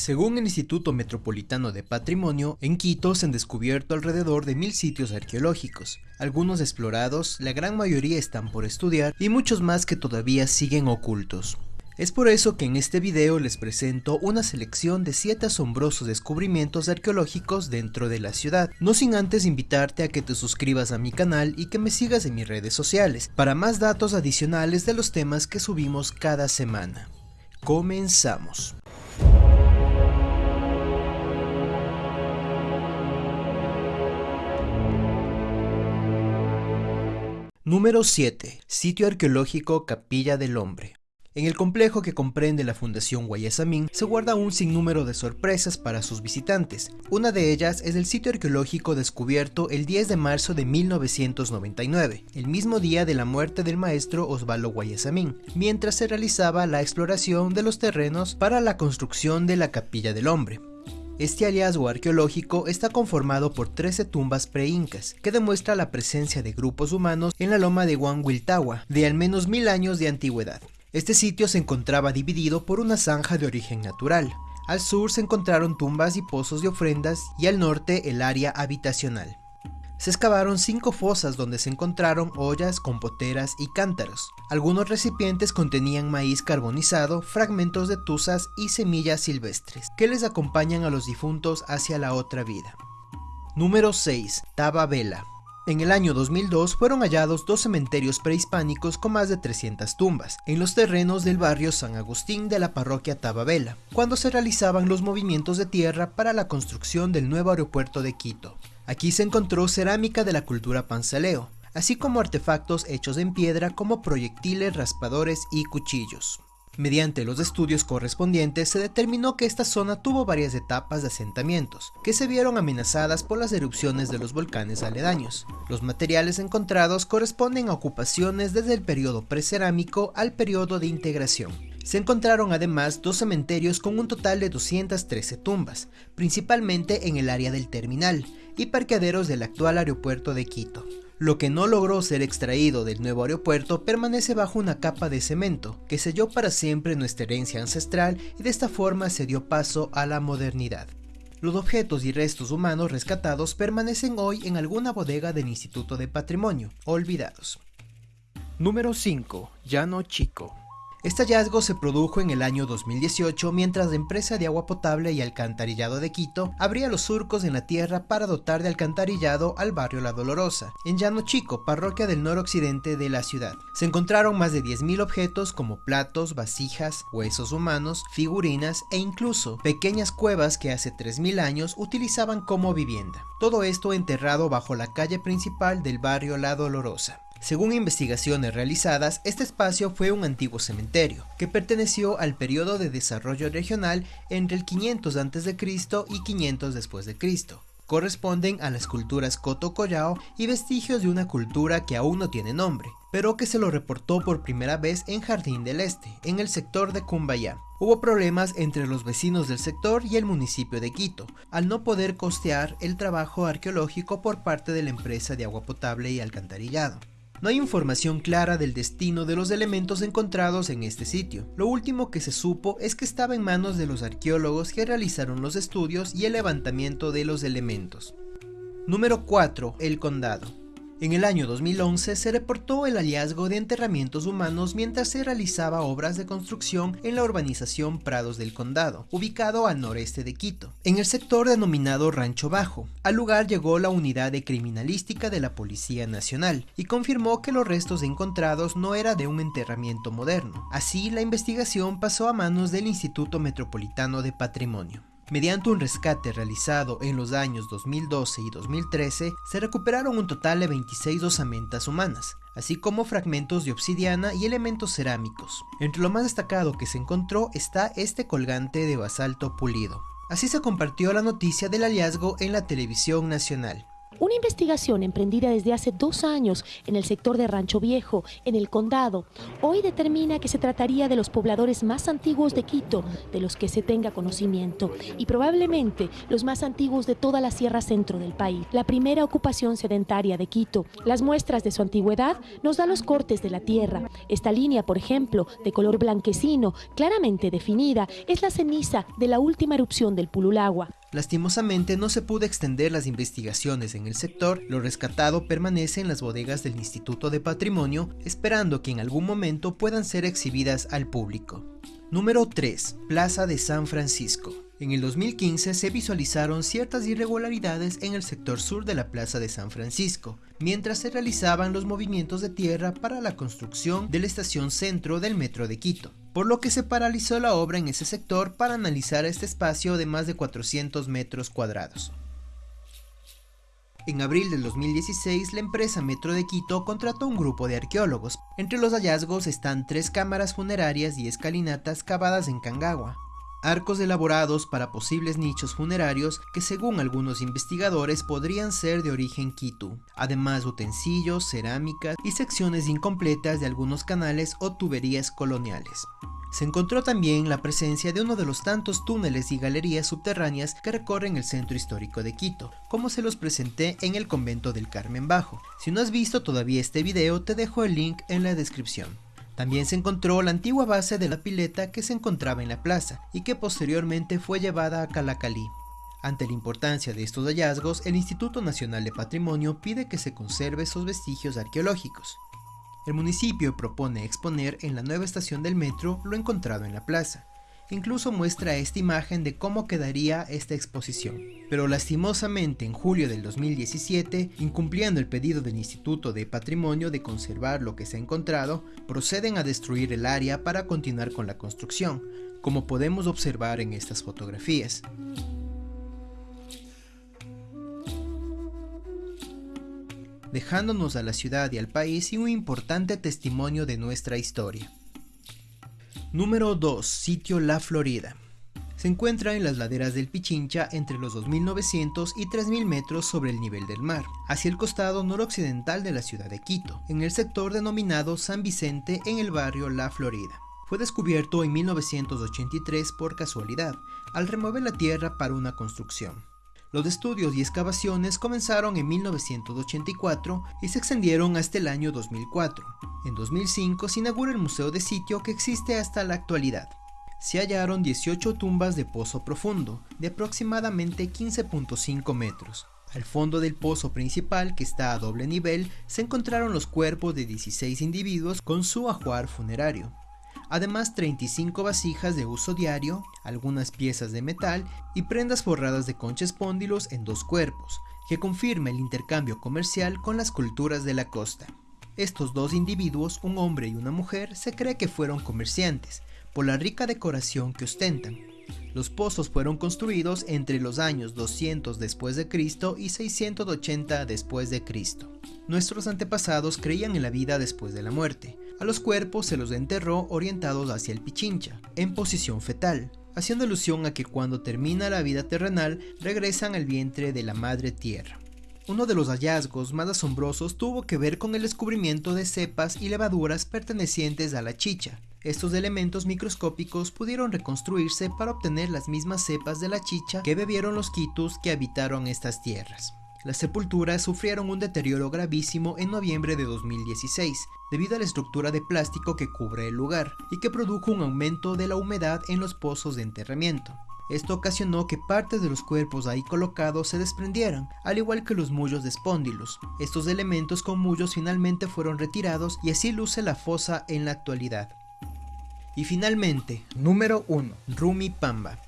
Según el Instituto Metropolitano de Patrimonio, en Quito se han descubierto alrededor de mil sitios arqueológicos, algunos explorados, la gran mayoría están por estudiar y muchos más que todavía siguen ocultos. Es por eso que en este video les presento una selección de 7 asombrosos descubrimientos arqueológicos dentro de la ciudad, no sin antes invitarte a que te suscribas a mi canal y que me sigas en mis redes sociales, para más datos adicionales de los temas que subimos cada semana. Comenzamos. Número 7. Sitio arqueológico Capilla del Hombre. En el complejo que comprende la Fundación Guayasamín se guarda un sinnúmero de sorpresas para sus visitantes. Una de ellas es el sitio arqueológico descubierto el 10 de marzo de 1999, el mismo día de la muerte del maestro Osvaldo Guayasamín, mientras se realizaba la exploración de los terrenos para la construcción de la Capilla del Hombre. Este hallazgo arqueológico está conformado por 13 tumbas pre-incas, que demuestra la presencia de grupos humanos en la loma de Huanhuiltahua, de al menos mil años de antigüedad. Este sitio se encontraba dividido por una zanja de origen natural. Al sur se encontraron tumbas y pozos de ofrendas y al norte el área habitacional se excavaron cinco fosas donde se encontraron ollas, compoteras y cántaros. Algunos recipientes contenían maíz carbonizado, fragmentos de tuzas y semillas silvestres, que les acompañan a los difuntos hacia la otra vida. Número 6. Vela. En el año 2002 fueron hallados dos cementerios prehispánicos con más de 300 tumbas, en los terrenos del barrio San Agustín de la parroquia Tababela, cuando se realizaban los movimientos de tierra para la construcción del nuevo aeropuerto de Quito. Aquí se encontró cerámica de la cultura panzaleo, así como artefactos hechos en piedra como proyectiles, raspadores y cuchillos. Mediante los estudios correspondientes se determinó que esta zona tuvo varias etapas de asentamientos, que se vieron amenazadas por las erupciones de los volcanes aledaños. Los materiales encontrados corresponden a ocupaciones desde el periodo precerámico al periodo de integración. Se encontraron además dos cementerios con un total de 213 tumbas, principalmente en el área del terminal, y parqueaderos del actual aeropuerto de Quito. Lo que no logró ser extraído del nuevo aeropuerto permanece bajo una capa de cemento, que selló para siempre nuestra herencia ancestral y de esta forma se dio paso a la modernidad. Los objetos y restos humanos rescatados permanecen hoy en alguna bodega del Instituto de Patrimonio, olvidados. Número 5. Llano Chico este hallazgo se produjo en el año 2018 mientras la empresa de agua potable y alcantarillado de Quito abría los surcos en la tierra para dotar de alcantarillado al barrio La Dolorosa, en Llano Chico, parroquia del noroccidente de la ciudad. Se encontraron más de 10.000 objetos como platos, vasijas, huesos humanos, figurinas e incluso pequeñas cuevas que hace 3.000 años utilizaban como vivienda. Todo esto enterrado bajo la calle principal del barrio La Dolorosa. Según investigaciones realizadas, este espacio fue un antiguo cementerio, que perteneció al periodo de desarrollo regional entre el 500 a.C. y 500 después de Cristo. Corresponden a las culturas Coto Collao y vestigios de una cultura que aún no tiene nombre, pero que se lo reportó por primera vez en Jardín del Este, en el sector de Cumbayá. Hubo problemas entre los vecinos del sector y el municipio de Quito, al no poder costear el trabajo arqueológico por parte de la empresa de agua potable y alcantarillado. No hay información clara del destino de los elementos encontrados en este sitio. Lo último que se supo es que estaba en manos de los arqueólogos que realizaron los estudios y el levantamiento de los elementos. Número 4. El Condado. En el año 2011 se reportó el hallazgo de enterramientos humanos mientras se realizaba obras de construcción en la urbanización Prados del Condado, ubicado al noreste de Quito, en el sector denominado Rancho Bajo. Al lugar llegó la unidad de criminalística de la Policía Nacional y confirmó que los restos encontrados no era de un enterramiento moderno. Así, la investigación pasó a manos del Instituto Metropolitano de Patrimonio. Mediante un rescate realizado en los años 2012 y 2013, se recuperaron un total de 26 osamentas humanas, así como fragmentos de obsidiana y elementos cerámicos. Entre lo más destacado que se encontró está este colgante de basalto pulido. Así se compartió la noticia del hallazgo en la televisión nacional. Una investigación emprendida desde hace dos años en el sector de Rancho Viejo, en el condado, hoy determina que se trataría de los pobladores más antiguos de Quito, de los que se tenga conocimiento, y probablemente los más antiguos de toda la sierra centro del país. La primera ocupación sedentaria de Quito. Las muestras de su antigüedad nos da los cortes de la tierra. Esta línea, por ejemplo, de color blanquecino, claramente definida, es la ceniza de la última erupción del Pululagua. Lastimosamente no se pudo extender las investigaciones en el sector, lo rescatado permanece en las bodegas del Instituto de Patrimonio, esperando que en algún momento puedan ser exhibidas al público. Número 3. Plaza de San Francisco. En el 2015 se visualizaron ciertas irregularidades en el sector sur de la Plaza de San Francisco, mientras se realizaban los movimientos de tierra para la construcción de la estación centro del Metro de Quito, por lo que se paralizó la obra en ese sector para analizar este espacio de más de 400 metros cuadrados. En abril del 2016, la empresa Metro de Quito contrató un grupo de arqueólogos. Entre los hallazgos están tres cámaras funerarias y escalinatas cavadas en Cangagua, arcos elaborados para posibles nichos funerarios que según algunos investigadores podrían ser de origen Quito, además utensilios, cerámicas y secciones incompletas de algunos canales o tuberías coloniales. Se encontró también la presencia de uno de los tantos túneles y galerías subterráneas que recorren el centro histórico de Quito, como se los presenté en el convento del Carmen Bajo. Si no has visto todavía este video, te dejo el link en la descripción. También se encontró la antigua base de la pileta que se encontraba en la plaza y que posteriormente fue llevada a Calacalí. Ante la importancia de estos hallazgos, el Instituto Nacional de Patrimonio pide que se conserve esos vestigios arqueológicos. El municipio propone exponer en la nueva estación del metro lo encontrado en la plaza. Incluso muestra esta imagen de cómo quedaría esta exposición. Pero lastimosamente en julio del 2017, incumpliendo el pedido del Instituto de Patrimonio de conservar lo que se ha encontrado, proceden a destruir el área para continuar con la construcción, como podemos observar en estas fotografías. dejándonos a la ciudad y al país y un importante testimonio de nuestra historia. Número 2. Sitio La Florida. Se encuentra en las laderas del Pichincha entre los 2.900 y 3.000 metros sobre el nivel del mar, hacia el costado noroccidental de la ciudad de Quito, en el sector denominado San Vicente en el barrio La Florida. Fue descubierto en 1983 por casualidad, al remover la tierra para una construcción. Los estudios y excavaciones comenzaron en 1984 y se extendieron hasta el año 2004. En 2005 se inaugura el museo de sitio que existe hasta la actualidad. Se hallaron 18 tumbas de pozo profundo, de aproximadamente 15.5 metros. Al fondo del pozo principal, que está a doble nivel, se encontraron los cuerpos de 16 individuos con su ajuar funerario además 35 vasijas de uso diario, algunas piezas de metal y prendas forradas de concha espóndilos en dos cuerpos, que confirma el intercambio comercial con las culturas de la costa. Estos dos individuos, un hombre y una mujer, se cree que fueron comerciantes, por la rica decoración que ostentan. Los pozos fueron construidos entre los años 200 después de Cristo y 680 después de Cristo. Nuestros antepasados creían en la vida después de la muerte. A los cuerpos se los enterró orientados hacia el Pichincha, en posición fetal, haciendo alusión a que cuando termina la vida terrenal regresan al vientre de la madre tierra. Uno de los hallazgos más asombrosos tuvo que ver con el descubrimiento de cepas y levaduras pertenecientes a la chicha, estos elementos microscópicos pudieron reconstruirse para obtener las mismas cepas de la chicha que bebieron los quitus que habitaron estas tierras. Las sepulturas sufrieron un deterioro gravísimo en noviembre de 2016, debido a la estructura de plástico que cubre el lugar, y que produjo un aumento de la humedad en los pozos de enterramiento. Esto ocasionó que partes de los cuerpos ahí colocados se desprendieran, al igual que los mullos de espóndilos. Estos elementos con mullos finalmente fueron retirados y así luce la fosa en la actualidad. Y finalmente, número 1, Rumi Pamba.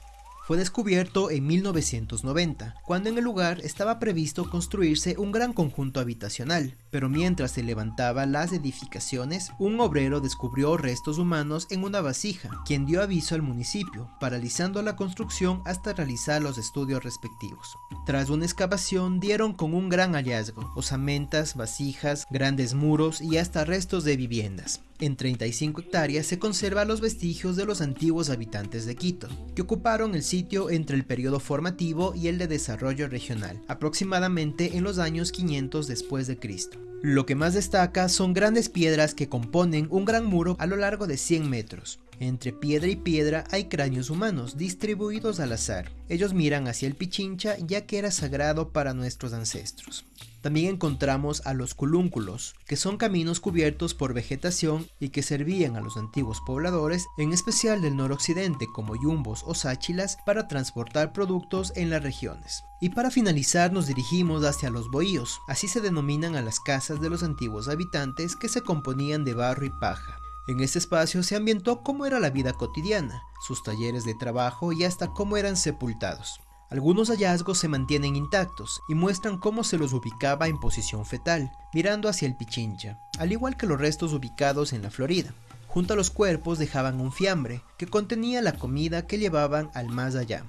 Fue descubierto en 1990, cuando en el lugar estaba previsto construirse un gran conjunto habitacional, pero mientras se levantaban las edificaciones, un obrero descubrió restos humanos en una vasija, quien dio aviso al municipio, paralizando la construcción hasta realizar los estudios respectivos. Tras una excavación dieron con un gran hallazgo, osamentas, vasijas, grandes muros y hasta restos de viviendas. En 35 hectáreas se conservan los vestigios de los antiguos habitantes de Quito, que ocuparon el sitio entre el periodo formativo y el de desarrollo regional, aproximadamente en los años 500 después de Cristo. Lo que más destaca son grandes piedras que componen un gran muro a lo largo de 100 metros. Entre piedra y piedra hay cráneos humanos distribuidos al azar. Ellos miran hacia el Pichincha ya que era sagrado para nuestros ancestros. También encontramos a los culúnculos, que son caminos cubiertos por vegetación y que servían a los antiguos pobladores, en especial del noroccidente como yumbos o sáchilas, para transportar productos en las regiones. Y para finalizar nos dirigimos hacia los bohíos, así se denominan a las casas de los antiguos habitantes que se componían de barro y paja. En este espacio se ambientó cómo era la vida cotidiana, sus talleres de trabajo y hasta cómo eran sepultados. Algunos hallazgos se mantienen intactos y muestran cómo se los ubicaba en posición fetal, mirando hacia el Pichincha, al igual que los restos ubicados en la Florida. Junto a los cuerpos dejaban un fiambre que contenía la comida que llevaban al más allá.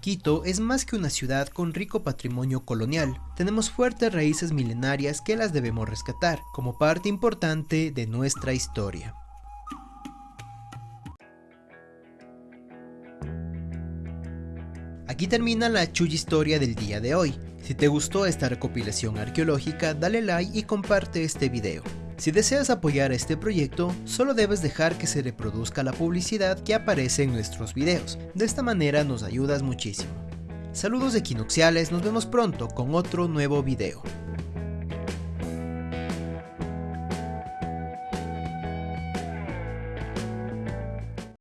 Quito es más que una ciudad con rico patrimonio colonial. Tenemos fuertes raíces milenarias que las debemos rescatar como parte importante de nuestra historia. Aquí termina la chulla historia del día de hoy. Si te gustó esta recopilación arqueológica, dale like y comparte este video. Si deseas apoyar este proyecto, solo debes dejar que se reproduzca la publicidad que aparece en nuestros videos. De esta manera nos ayudas muchísimo. Saludos equinoxiales, nos vemos pronto con otro nuevo video.